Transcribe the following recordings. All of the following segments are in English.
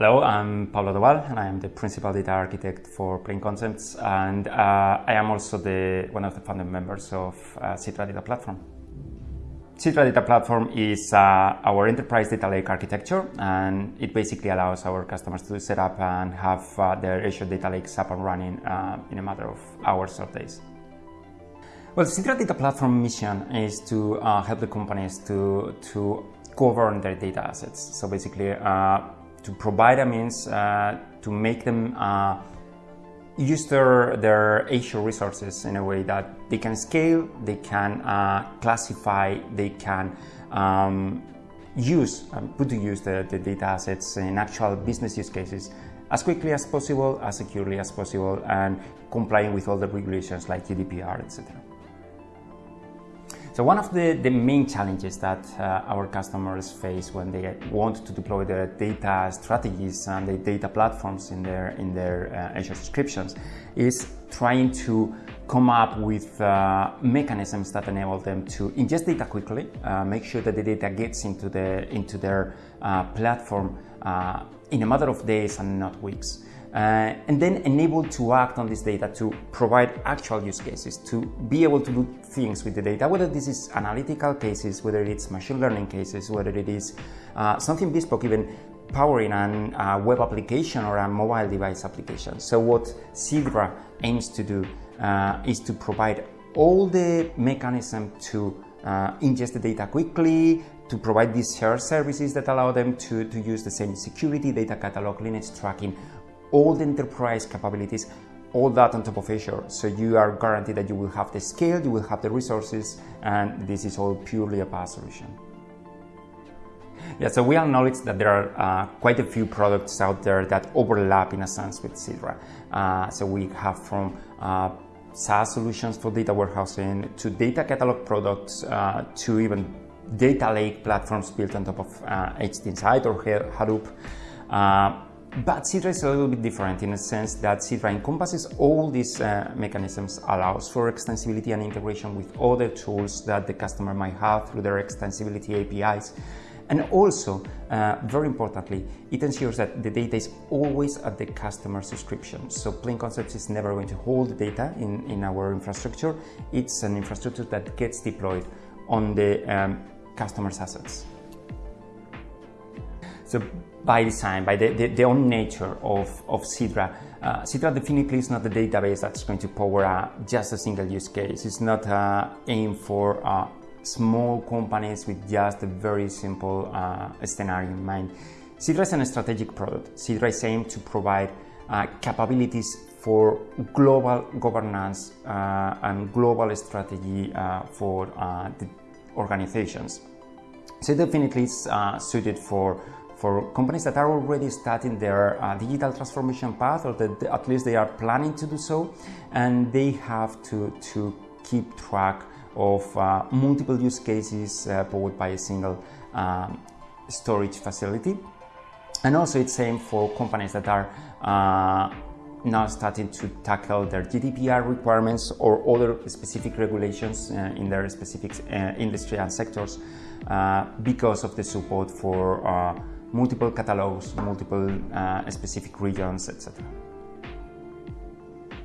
Hello, I'm Pablo Doval, and I am the principal data architect for Plain Concepts, and uh, I am also the one of the founding members of uh, Sidra Data Platform. Sidra Data Platform is uh, our enterprise data lake architecture, and it basically allows our customers to set up and have uh, their Azure data lakes up and running uh, in a matter of hours or days. Well, Sidra Data Platform mission is to uh, help the companies to to govern their data assets. So basically to provide a means uh, to make them uh, use their, their Azure resources in a way that they can scale, they can uh, classify, they can um, use, um, put to use the, the data assets in actual business use cases as quickly as possible, as securely as possible, and complying with all the regulations like GDPR, etc. So one of the, the main challenges that uh, our customers face when they want to deploy their data strategies and the data platforms in their, in their uh, Azure subscriptions is trying to come up with uh, mechanisms that enable them to ingest data quickly, uh, make sure that the data gets into, the, into their uh, platform uh, in a matter of days and not weeks uh, and then enable to act on this data to provide actual use cases, to be able to do things with the data, whether this is analytical cases, whether it's machine learning cases, whether it is uh, something bespoke, even powering a uh, web application or a mobile device application. So what Sidra aims to do uh, is to provide all the mechanism to uh, ingest the data quickly, to provide these shared services that allow them to, to use the same security, data catalog, lineage tracking, all the enterprise capabilities, all that on top of Azure. So you are guaranteed that you will have the scale, you will have the resources, and this is all purely a PaaS solution. Yeah, so we acknowledge that there are uh, quite a few products out there that overlap in a sense with Sidra. Uh, so we have from uh, SaaS solutions for data warehousing to data catalog products uh, to even data lake platforms built on top of uh, HDInsight or Hadoop. But Sidra is a little bit different in the sense that Sidra encompasses all these uh, mechanisms, allows for extensibility and integration with other tools that the customer might have through their extensibility APIs. And also, uh, very importantly, it ensures that the data is always at the customer subscription. So Plain Concepts is never going to hold the data in, in our infrastructure. It's an infrastructure that gets deployed on the um, customer's assets. So by design, by the, the, the own nature of, of Sidra, uh, Sidra definitely is not a database that's going to power uh, just a single use case. It's not uh, aimed for uh, small companies with just a very simple uh, scenario in mind. Sidra is a strategic product. Sidra is aimed to provide uh, capabilities for global governance and global strategy for the organizations. So definitely is suited for for companies that are already starting their uh, digital transformation path or that at least they are planning to do so and they have to, to keep track of uh, multiple use cases uh, powered by a single um, storage facility. And also it's same for companies that are uh, now starting to tackle their GDPR requirements or other specific regulations uh, in their specific uh, industry and sectors because of the support for multiple catalogs, multiple uh, specific regions, etc.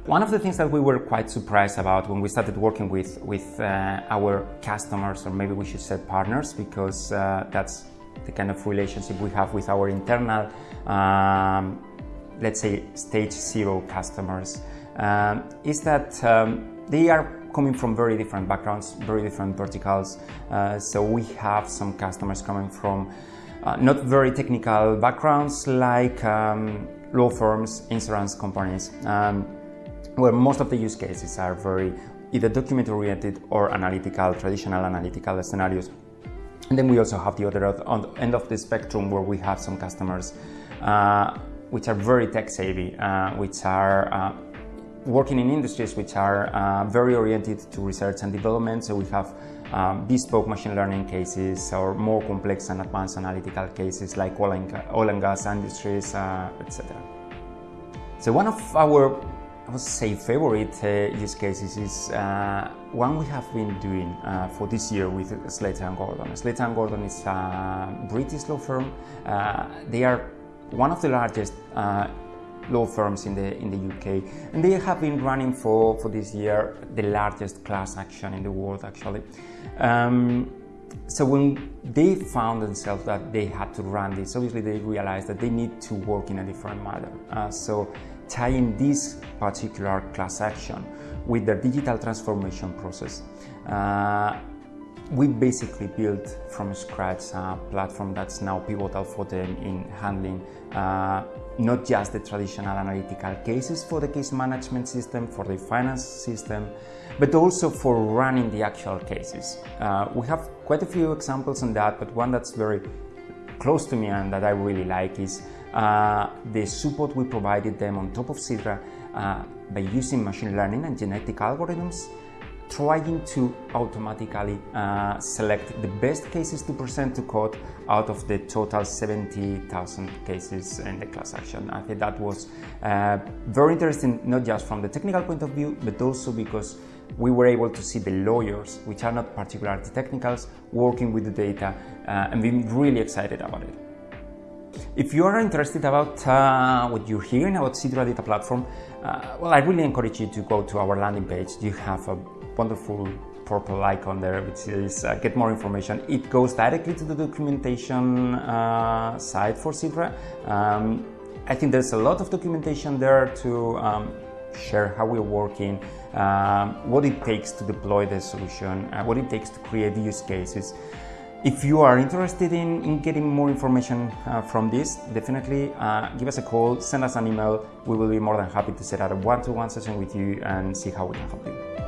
One of the things that we were quite surprised about when we started working with, with uh, our customers, or maybe we should say partners, because uh, that's the kind of relationship we have with our internal, um, let's say, stage zero customers, um, is that um, they are coming from very different backgrounds, very different verticals. Uh, so we have some customers coming from uh, not very technical backgrounds like um, law firms, insurance companies, um, where most of the use cases are very either document oriented or analytical, traditional analytical scenarios. And then we also have the other end of the spectrum where we have some customers uh, which are very tech savvy, uh, which are uh, working in industries which are uh, very oriented to research and development. So we have um, bespoke machine learning cases or more complex and advanced analytical cases like oil and, oil and gas industries, uh, etc. So one of our, I would say, favorite uh, use cases is uh, one we have been doing uh, for this year with Slater and Gordon. Slater and Gordon is a British law firm. Uh, they are one of the largest uh, law firms in the in the UK, and they have been running for for this year the largest class action in the world, actually. Um, so when they found themselves that they had to run this, obviously they realized that they need to work in a different manner. Uh, so tying this particular class action with their digital transformation process. Uh, we basically built from scratch a platform that's now pivotal for them in handling uh, not just the traditional analytical cases for the case management system, for the finance system, but also for running the actual cases. Uh, we have quite a few examples on that, but one that's very close to me and that I really like is uh, the support we provided them on top of Sidra uh, by using machine learning and genetic algorithms trying to automatically uh, select the best cases to present to court out of the total 70,000 cases in the class action. I think that was uh, very interesting, not just from the technical point of view, but also because we were able to see the lawyers, which are not particularly technicals, working with the data uh, and being really excited about it. If you are interested about uh, what you're hearing about Sidra Data Platform, uh, well, I really encourage you to go to our landing page. You have a wonderful purple icon there, which is uh, get more information. It goes directly to the documentation uh, site for Sidra. Um, I think there's a lot of documentation there to um, share how we're working, um, what it takes to deploy the solution, uh, what it takes to create use cases. If you are interested in, in getting more information uh, from this, definitely uh, give us a call, send us an email. We will be more than happy to set up a one-to-one -one session with you and see how we can help you.